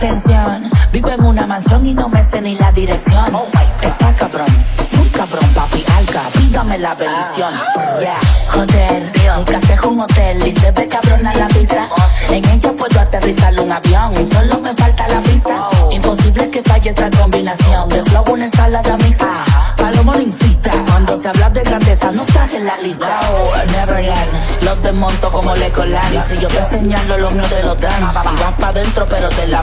Atención, vivo en una mansión y no me sé ni la dirección. Está cabrón, muy cabrón, papi, alca, pídame la bendición. Joder, nunca se un hotel y se ve cabrón a la vista. En ella puedo aterrizar un avión y solo me falta la pista. Imposible que falle esta combinación de flow, una ensalada mixta. Palomo no incita, cuando se habla de grandeza no estás en la lista. Neverland, los desmonto como le colan. Si yo te señalo, los mío te lo dan. Y vas pa' dentro, pero te la